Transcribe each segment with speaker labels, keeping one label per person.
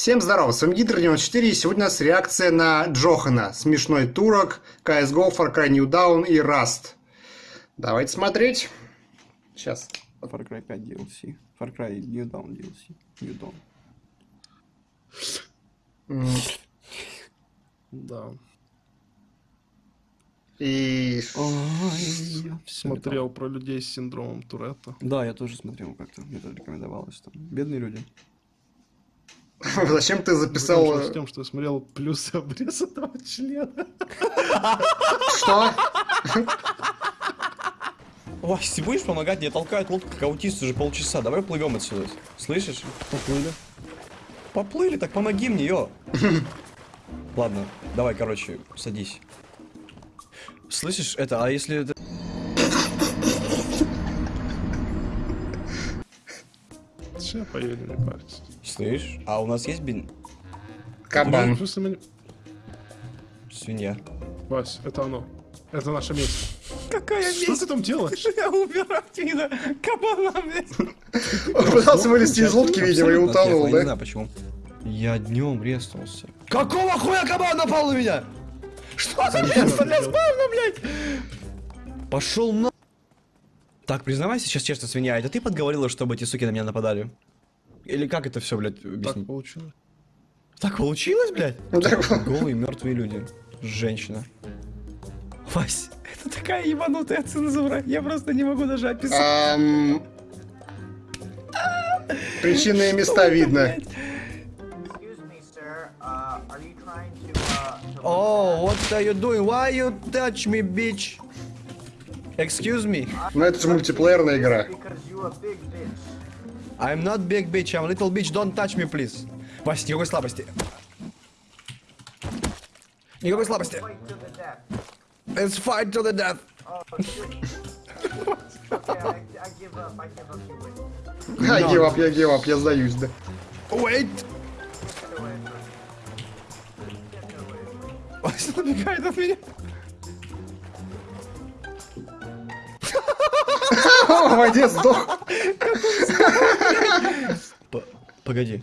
Speaker 1: Всем здорова, с вами Гидр94, и сегодня у нас реакция на Джохана, Смешной Турок, CSGO, Far Cry New Dawn и Rust. Давайте смотреть. Сейчас.
Speaker 2: Far Cry 5 DLC. Far Cry New Dawn DLC. New Dawn.
Speaker 3: Да.
Speaker 1: И...
Speaker 2: Ой,
Speaker 3: Смотрел про людей с синдромом Туретта.
Speaker 2: Да, я тоже смотрел как-то. Мне тоже рекомендовалось там. Бедные люди.
Speaker 1: Зачем ты записал... Э,
Speaker 3: тем, что я смотрел плюсы обрез этого члена.
Speaker 1: Что?
Speaker 4: Вась, ты будешь помогать? Мне толкают лодку как аутист уже полчаса. Давай плывем отсюда. Слышишь?
Speaker 3: Поплыли.
Speaker 4: Поплыли, так помоги мне, ё. Ладно, давай, короче, садись. Слышишь, это, а если... это-
Speaker 3: Че поели, не парься.
Speaker 4: Слышь, а у нас есть бин...
Speaker 1: Кабан.
Speaker 4: Свинья.
Speaker 3: Вась, это оно. Это наше место.
Speaker 4: Какая
Speaker 3: Что ты там делаешь?
Speaker 4: Я убирать видно кабана, блядь.
Speaker 1: Он пытался вылезти из лодки, видимо, и утонул,
Speaker 4: Я не
Speaker 1: да?
Speaker 4: знаю почему. Я днем резнулся. Какого хуя кабан напал на меня? Что за место для спавна, блядь? Пошел на... Так, признавайся сейчас честно, свинья, это ты подговорила, чтобы эти суки на меня нападали? Или как это все, блядь,
Speaker 3: Так
Speaker 4: объяснить?
Speaker 3: получилось.
Speaker 4: Так получилось, блядь?
Speaker 1: Ну, так-
Speaker 4: Голые мертвые люди. Женщина. Вась, это такая ебанутая цензура. Я просто не могу даже описать.
Speaker 1: Причинные места видно.
Speaker 4: Oh, what are you doing? Why you touch me, bitch? Excuse me.
Speaker 1: Ну это же мультиплеерная игра.
Speaker 4: I'm not big bitch, I'm little bitch. Don't touch me, please. Вась, никакой слабости. Никакой слабости. Let's fight to the death.
Speaker 5: Oh, I give up. I give up.
Speaker 1: Я гивап, я гивап, я сдаюсь, да.
Speaker 4: Wait. Вася набегает от меня.
Speaker 1: Воде сдох.
Speaker 4: Погоди.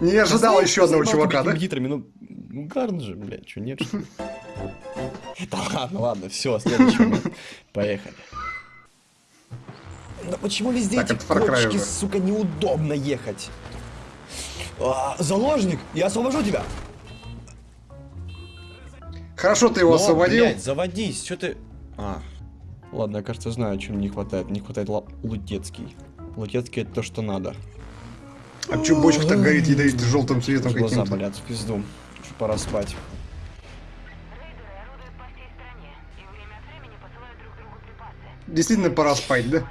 Speaker 1: Не ожидал еще одного чувака, да?
Speaker 4: Гитрами, ну, ну гарн же, блядь, что нет, что ли? Да ладно, ладно, все, следующий момент. Поехали. Да почему везде
Speaker 1: Так,
Speaker 4: эти кочки, сука, неудобно ехать? А, заложник, я освобожу тебя.
Speaker 1: Хорошо ты его
Speaker 4: Но,
Speaker 1: освободил.
Speaker 4: блядь, заводись, что ты... А, ладно, я, кажется, знаю, чем не хватает. Не хватает Лутецкий. Лутецкий это то, что надо.
Speaker 1: А чё бочка так горит ядовит желтым цветом
Speaker 4: Глаза
Speaker 1: каким-то?
Speaker 4: болят, в пизду. Что пора спать.
Speaker 1: Действительно пора спать, да?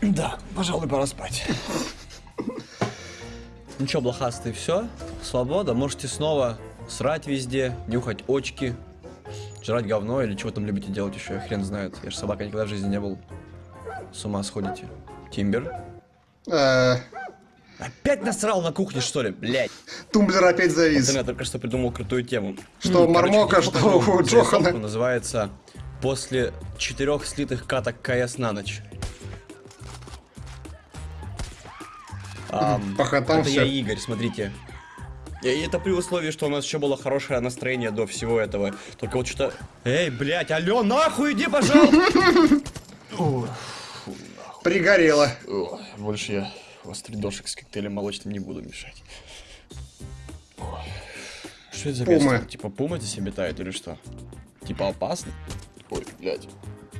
Speaker 4: Да, пожалуй, пора спать. Ну чё, блохастый, все? Свобода, можете снова срать везде, нюхать очки, жрать говно или чего там любите делать еще, хрен знает. Я же собака никогда в жизни не был. С ума сходите. Тимбер.
Speaker 1: Э,
Speaker 4: Опять насрал на кухне, что ли? Блять.
Speaker 1: Тумблер опять завис.
Speaker 4: Я только что придумал крутую тему.
Speaker 1: Что у Мармока, что у Джохана.
Speaker 4: Называется «После четырех слитых каток КС на ночь». Ам,
Speaker 1: Похотам
Speaker 4: это я Игорь, смотрите. И это при условии, что у нас еще было хорошее настроение до всего этого. Только вот что-то... Эй, блядь, алло, нахуй иди, пожалуйста!
Speaker 1: Пригорело.
Speaker 4: Больше я острый дошек с коктейлем молочным не буду мешать. Что это за место? Типа пума здесь обитает или что? Типа опасно? Ой, блядь.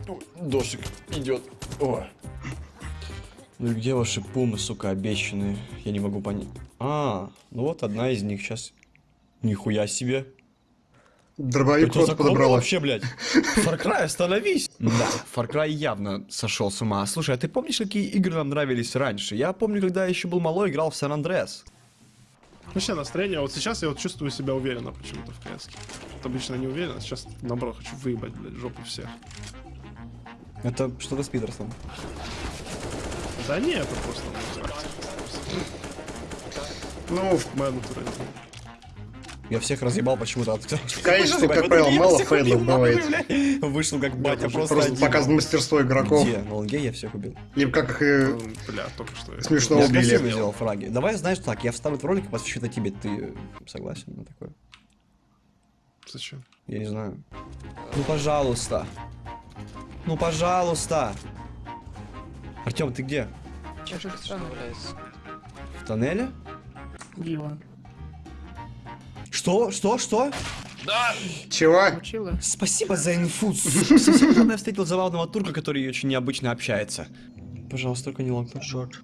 Speaker 4: Ой, дошик идет. Ой. Ну и где ваши пумы, сука, обещанные? Я не могу понять. А, ну вот одна из них сейчас. Нихуя себе.
Speaker 1: Дробовик просто подобрала.
Speaker 4: вообще, блядь? Far Cry, остановись! Да, Far Cry явно сошел с ума. Слушай, а ты помнишь, какие игры нам нравились раньше? Я помню, когда я еще был малой, играл в Сан Андреас.
Speaker 3: Вообще настроение. Вот сейчас я вот чувствую себя уверенно почему-то в КС. Вот обычно не уверен, а сейчас наоборот хочу выебать, блядь, жопу всех.
Speaker 4: Это что-то с Питерсом.
Speaker 3: Да не, это просто ну, натура.
Speaker 4: Я всех разъебал почему-то.
Speaker 1: Конечно, как правило, мало фейдов бывает.
Speaker 4: Вышел как батя, просто
Speaker 1: Просто показано мастерство игроков.
Speaker 4: Где? На лонге я всех убил.
Speaker 1: Либо как их э,
Speaker 3: Ну, Бля, только что. я-
Speaker 1: смешно
Speaker 4: Я
Speaker 1: убили.
Speaker 4: сделал фраги. Давай, знаешь, так, я вставлю этот ролик и посвящу это тебе. Ты согласен на такое?
Speaker 3: Зачем?
Speaker 4: Я не знаю. Ну, пожалуйста. Ну, пожалуйста. Артем, ты где? В тоннеле? Что? Что? Что?
Speaker 1: Чего?
Speaker 4: Спасибо за инфу. Совсем недавно я встретил забавного турка, который очень необычно общается. Пожалуйста, только не лонгтоп.
Speaker 6: Short.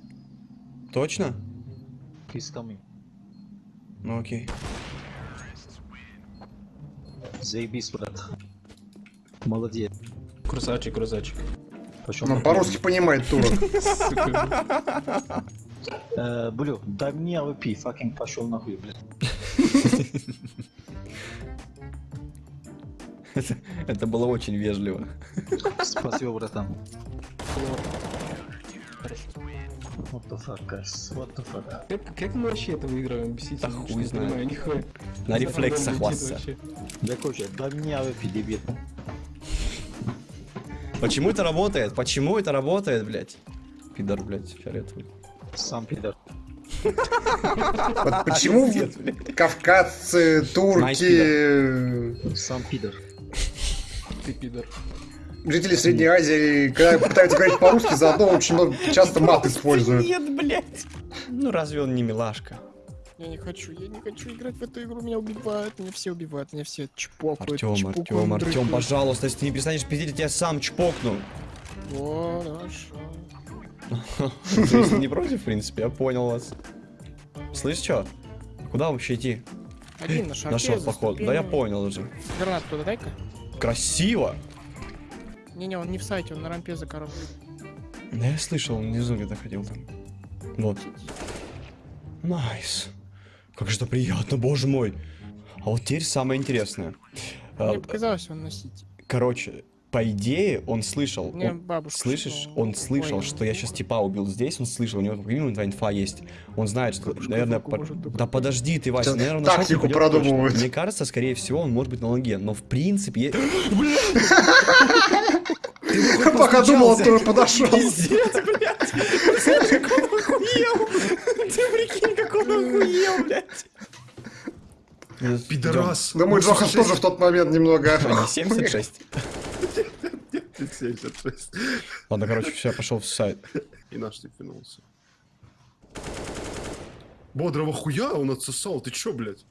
Speaker 4: Точно?
Speaker 6: He's coming.
Speaker 4: Ну окей.
Speaker 6: Заебись, брат. Молодец.
Speaker 7: Красавчик, красавчик.
Speaker 6: На
Speaker 1: по-русски понимает турок.
Speaker 6: Э, Блю, дай мне AWP, fucking пошел нахуй, блядь.
Speaker 4: Это, это было очень вежливо.
Speaker 6: Спасибо, братан. What the fuck, guys? What the fuck?
Speaker 7: Как, как мы вообще это выигрываем? Объясните,
Speaker 4: Да хуй
Speaker 7: понимаю, нихуя.
Speaker 4: На рефлексах вас.
Speaker 6: Да, короче, дай мне AWP, дебил.
Speaker 4: Почему это работает? Почему это работает, блядь? Пидор, блядь, фиолетовый.
Speaker 6: Сам пидор.
Speaker 1: Вот почему кавказцы, турки,
Speaker 6: Сам пидор.
Speaker 7: Ты пидор.
Speaker 1: жители Средней Азии, когда пытаются говорить по-русски, заодно очень много, часто мат используют.
Speaker 4: Нет, блядь. Ну разве он не милашка?
Speaker 8: Я не хочу, я не хочу играть в эту игру, меня убивают, меня все убивают, меня все чпокают,
Speaker 4: Артем, Артем, Артем, пожалуйста, если ты не перестанешь пиздеть, я тебя сам чпокну.
Speaker 8: О, хорошо.
Speaker 4: Если не против, в принципе, я понял вас. Слышь, что? Куда вообще идти?
Speaker 8: Один на шарпе,
Speaker 4: Нашел поход. Да я понял уже.
Speaker 8: Гранат туда дай-ка.
Speaker 4: Красиво.
Speaker 8: Не-не, он не в сайте, он на рампе за коробкой.
Speaker 4: Да я слышал, он внизу где-то ходил там. Вот. Найс. Как же это приятно, боже мой. А вот теперь самое интересное. А,
Speaker 8: Мне показалось, он на сити.
Speaker 4: Короче, по идее, он слышал.
Speaker 8: Мне
Speaker 4: он-
Speaker 8: бабушка
Speaker 4: Слышишь,
Speaker 8: сказала,
Speaker 4: он слышал,
Speaker 8: ой,
Speaker 4: что я сейчас типа убил здесь, он слышал, у него как минимум два инфа есть. Он знает, что, наверное,
Speaker 8: руку
Speaker 4: по- да подожди ты, Вася,
Speaker 1: Сейчас
Speaker 4: наверное,
Speaker 1: тактику продумывают.
Speaker 4: Мне кажется, скорее всего, он может быть на лонге, но в принципе... я-
Speaker 1: Пока думал, он тоже подошел.
Speaker 4: Пиздец, блядь! Как он охуел! Ты прикинь, как он охуел, блядь!
Speaker 3: Пидорас.
Speaker 1: Да мой Джохан тоже в тот момент немного...
Speaker 4: А, не 76?
Speaker 3: 76.
Speaker 4: Ладно, короче, все, я пошел в сайт.
Speaker 3: И наш тип вернулся. Бодрого хуя он отсосал, ты чё, блядь?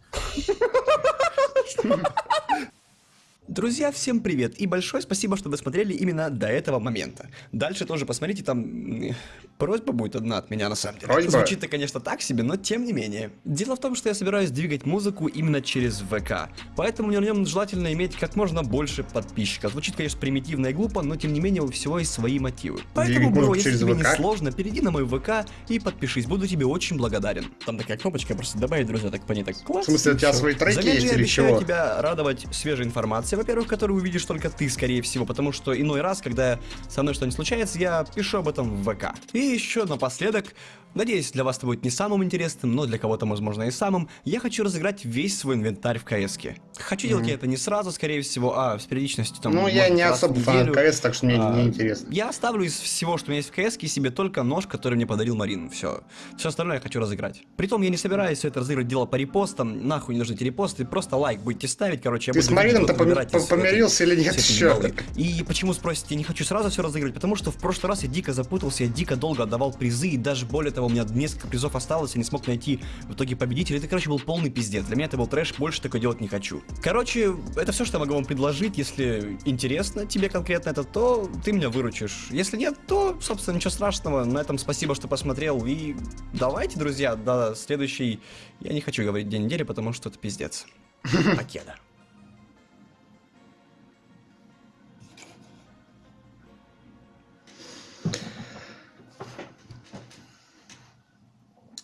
Speaker 4: Друзья, всем привет и большое спасибо, что досмотрели именно до этого момента. Дальше тоже посмотрите, там просьба будет одна от меня на самом деле.
Speaker 1: Просьба?
Speaker 4: Звучит-то, конечно, так себе, но тем не менее. Дело в том, что я собираюсь двигать музыку именно через ВК, поэтому на нем желательно иметь как можно больше подписчиков. Звучит, конечно, примитивно и глупо, но тем не менее у всего есть свои мотивы. Поэтому, бро, если тебе не сложно, перейди на мой ВК и подпишись, буду тебе очень благодарен. Там такая кнопочка, просто добавить, друзья, так по ней так класс.
Speaker 1: В смысле, у тебя свои треки
Speaker 4: Взамен
Speaker 1: есть
Speaker 4: я
Speaker 1: или чего?
Speaker 4: тебя радовать свежей информацией, во-первых, которую увидишь только ты, скорее всего, потому что иной раз, когда со мной что-нибудь случается, я пишу об этом в ВК. И еще напоследок, надеюсь, для вас это будет не самым интересным, но для кого-то, возможно, и самым, я хочу разыграть весь свой инвентарь в КС. Хочу делать я это не сразу, скорее всего, а с периодичностью там...
Speaker 1: Ну,
Speaker 4: может,
Speaker 1: я не особо фанат. КС, так что мне
Speaker 4: А,
Speaker 1: не интересно.
Speaker 4: Я оставлю из всего, что у меня есть в КС, себе только нож, который мне подарил Марин. Все. Все остальное я хочу разыграть. Притом я не собираюсь все это разыгрывать дело по репостам. Нахуй не нужны эти репосты. Просто лайк будете ставить, короче. я
Speaker 1: Ты
Speaker 4: буду
Speaker 1: с Марином-то пом- помирился или нет еще?
Speaker 4: И почему спросите, я не хочу сразу все разыгрывать, потому что в прошлый раз я дико запутался, я дико долго отдавал призы, и даже более того, у меня несколько призов осталось, я не смог найти в итоге победителя. Это, короче, был полный пиздец. Для меня это был трэш, больше такое делать не хочу. Короче, это все, что я могу вам предложить. Если интересно тебе конкретно это, то ты меня выручишь. Если нет, то, собственно, ничего страшного. На этом спасибо, что посмотрел. И давайте, друзья, до следующей... Я не хочу говорить день недели, потому что это пиздец. Покеда.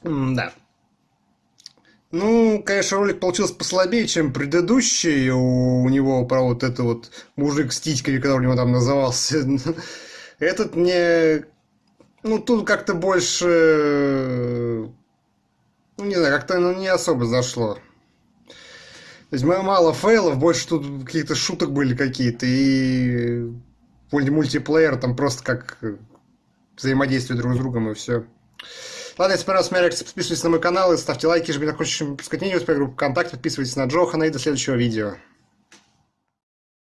Speaker 1: Да. Ну, конечно, ролик получился послабее, чем предыдущий. У, него про вот это вот мужик с титьками, который у него там назывался. Этот мне... Ну, тут как-то больше... Ну, не знаю, как-то ну, не особо зашло. То есть ма- мало фейлов, больше тут каких-то шуток были какие-то, и мульти- мультиплеер там просто как взаимодействие друг с другом, и все. Ладно, если понравилось моя реакция, подписывайтесь на мой канал и ставьте лайки, жмите на кружечку, пускать видео, группу ВКонтакте, подписывайтесь на Джохана и до следующего видео.